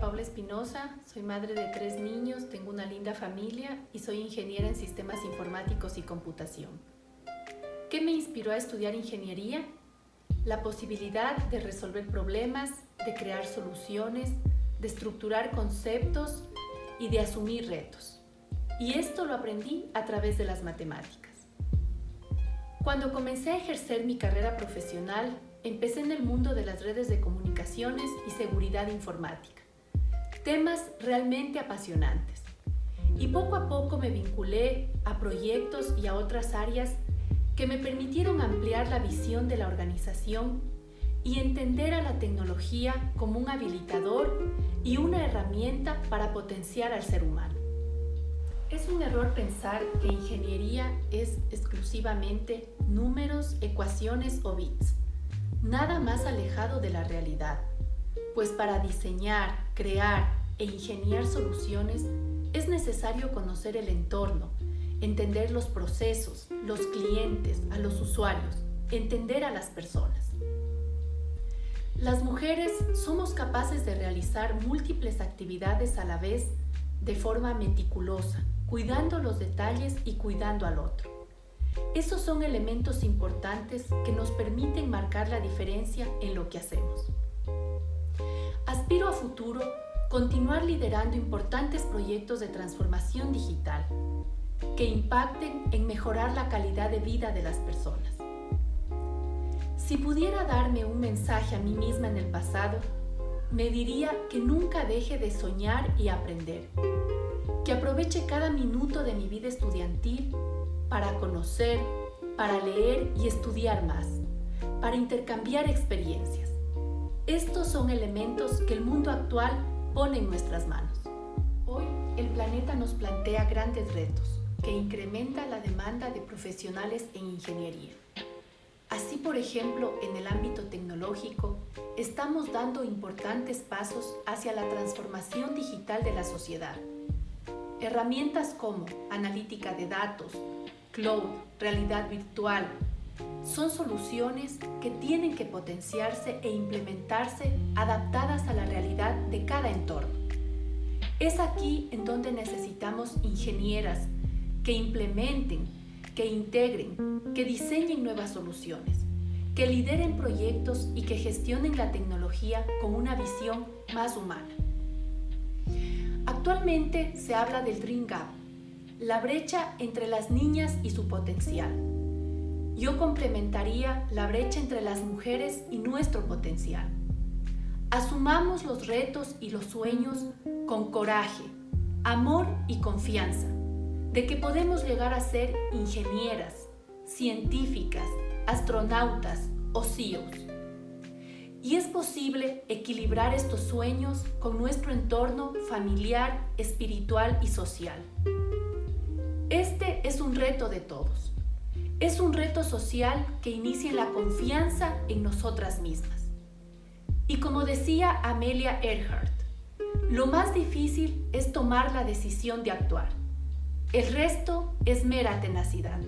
Paula Espinosa, soy madre de tres niños, tengo una linda familia y soy ingeniera en sistemas informáticos y computación. ¿Qué me inspiró a estudiar ingeniería? La posibilidad de resolver problemas, de crear soluciones, de estructurar conceptos y de asumir retos. Y esto lo aprendí a través de las matemáticas. Cuando comencé a ejercer mi carrera profesional, empecé en el mundo de las redes de comunicaciones y seguridad informática. Temas realmente apasionantes. Y poco a poco me vinculé a proyectos y a otras áreas que me permitieron ampliar la visión de la organización y entender a la tecnología como un habilitador y una herramienta para potenciar al ser humano. Es un error pensar que ingeniería es exclusivamente números, ecuaciones o bits nada más alejado de la realidad, pues para diseñar, crear e ingeniar soluciones es necesario conocer el entorno, entender los procesos, los clientes, a los usuarios, entender a las personas. Las mujeres somos capaces de realizar múltiples actividades a la vez de forma meticulosa, cuidando los detalles y cuidando al otro. Esos son elementos importantes que nos permiten marcar la diferencia en lo que hacemos. Aspiro a futuro continuar liderando importantes proyectos de transformación digital que impacten en mejorar la calidad de vida de las personas. Si pudiera darme un mensaje a mí misma en el pasado, me diría que nunca deje de soñar y aprender, que aproveche cada minuto de mi vida estudiantil para conocer, para leer y estudiar más, para intercambiar experiencias. Estos son elementos que el mundo actual pone en nuestras manos. Hoy el planeta nos plantea grandes retos que incrementan la demanda de profesionales en ingeniería. Así, por ejemplo, en el ámbito tecnológico, estamos dando importantes pasos hacia la transformación digital de la sociedad. Herramientas como analítica de datos, cloud, realidad virtual, son soluciones que tienen que potenciarse e implementarse adaptadas a la realidad de cada entorno. Es aquí en donde necesitamos ingenieras que implementen, que integren, que diseñen nuevas soluciones, que lideren proyectos y que gestionen la tecnología con una visión más humana. Actualmente se habla del Dream Gap, la brecha entre las niñas y su potencial. Yo complementaría la brecha entre las mujeres y nuestro potencial. Asumamos los retos y los sueños con coraje, amor y confianza, de que podemos llegar a ser ingenieras, científicas, astronautas o CEOs. Y es posible equilibrar estos sueños con nuestro entorno familiar, espiritual y social. Este es un reto de todos. Es un reto social que inicia la confianza en nosotras mismas. Y como decía Amelia Earhart, lo más difícil es tomar la decisión de actuar. El resto es mera tenacidad.